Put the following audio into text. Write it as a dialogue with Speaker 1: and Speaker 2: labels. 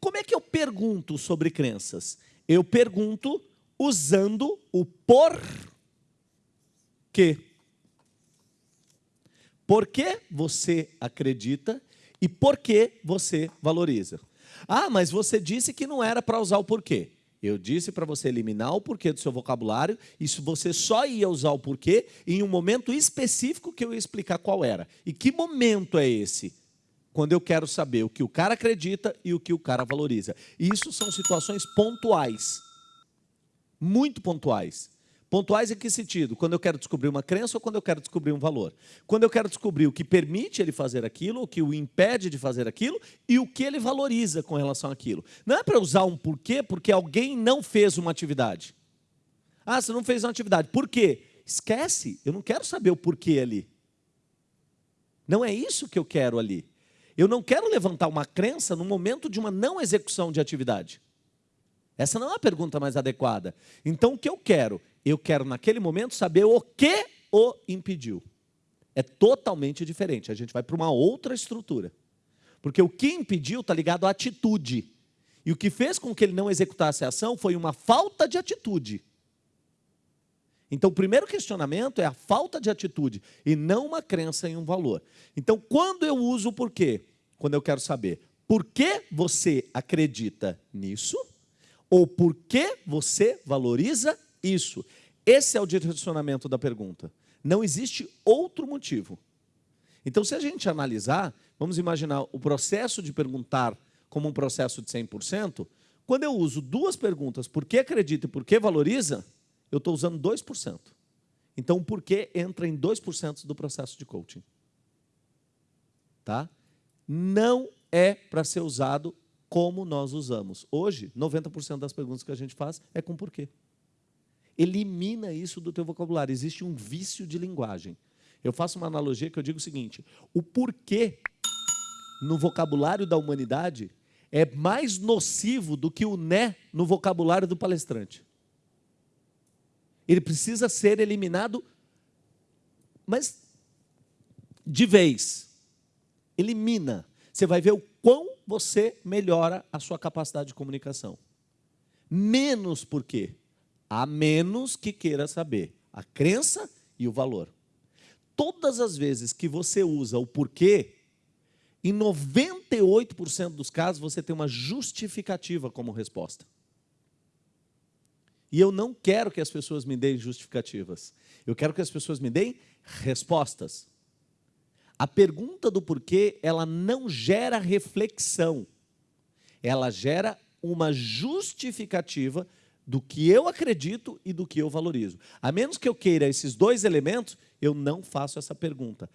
Speaker 1: Como é que eu pergunto sobre crenças? Eu pergunto usando o por quê. Por que você acredita e por que você valoriza? Ah, mas você disse que não era para usar o porquê. Eu disse para você eliminar o porquê do seu vocabulário, isso você só ia usar o porquê em um momento específico que eu ia explicar qual era. E que momento é esse? Quando eu quero saber o que o cara acredita e o que o cara valoriza. E isso são situações pontuais. Muito pontuais. Pontuais em que sentido? Quando eu quero descobrir uma crença ou quando eu quero descobrir um valor? Quando eu quero descobrir o que permite ele fazer aquilo, o que o impede de fazer aquilo e o que ele valoriza com relação àquilo. Não é para usar um porquê porque alguém não fez uma atividade. Ah, você não fez uma atividade. Por quê? Esquece, eu não quero saber o porquê ali. Não é isso que eu quero ali. Eu não quero levantar uma crença no momento de uma não execução de atividade. Essa não é a pergunta mais adequada. Então, o que eu quero? Eu quero, naquele momento, saber o que o impediu. É totalmente diferente. A gente vai para uma outra estrutura. Porque o que impediu está ligado à atitude. E o que fez com que ele não executasse a ação foi uma falta de atitude. Então, o primeiro questionamento é a falta de atitude e não uma crença em um valor. Então, quando eu uso o porquê? Quando eu quero saber por que você acredita nisso ou por que você valoriza isso? Esse é o direcionamento da pergunta. Não existe outro motivo. Então, se a gente analisar, vamos imaginar o processo de perguntar como um processo de 100%, quando eu uso duas perguntas, por que acredita e por que valoriza, eu estou usando 2%. Então, o porquê entra em 2% do processo de coaching. Tá? Não é para ser usado como nós usamos. Hoje, 90% das perguntas que a gente faz é com porquê. Elimina isso do teu vocabulário. Existe um vício de linguagem. Eu faço uma analogia que eu digo o seguinte: o porquê no vocabulário da humanidade é mais nocivo do que o né no vocabulário do palestrante. Ele precisa ser eliminado, mas de vez. Elimina. Você vai ver o quão você melhora a sua capacidade de comunicação. Menos por quê? A menos que queira saber a crença e o valor. Todas as vezes que você usa o porquê, em 98% dos casos você tem uma justificativa como resposta. E eu não quero que as pessoas me deem justificativas. Eu quero que as pessoas me deem respostas. A pergunta do porquê, ela não gera reflexão. Ela gera uma justificativa do que eu acredito e do que eu valorizo. A menos que eu queira esses dois elementos, eu não faço essa pergunta.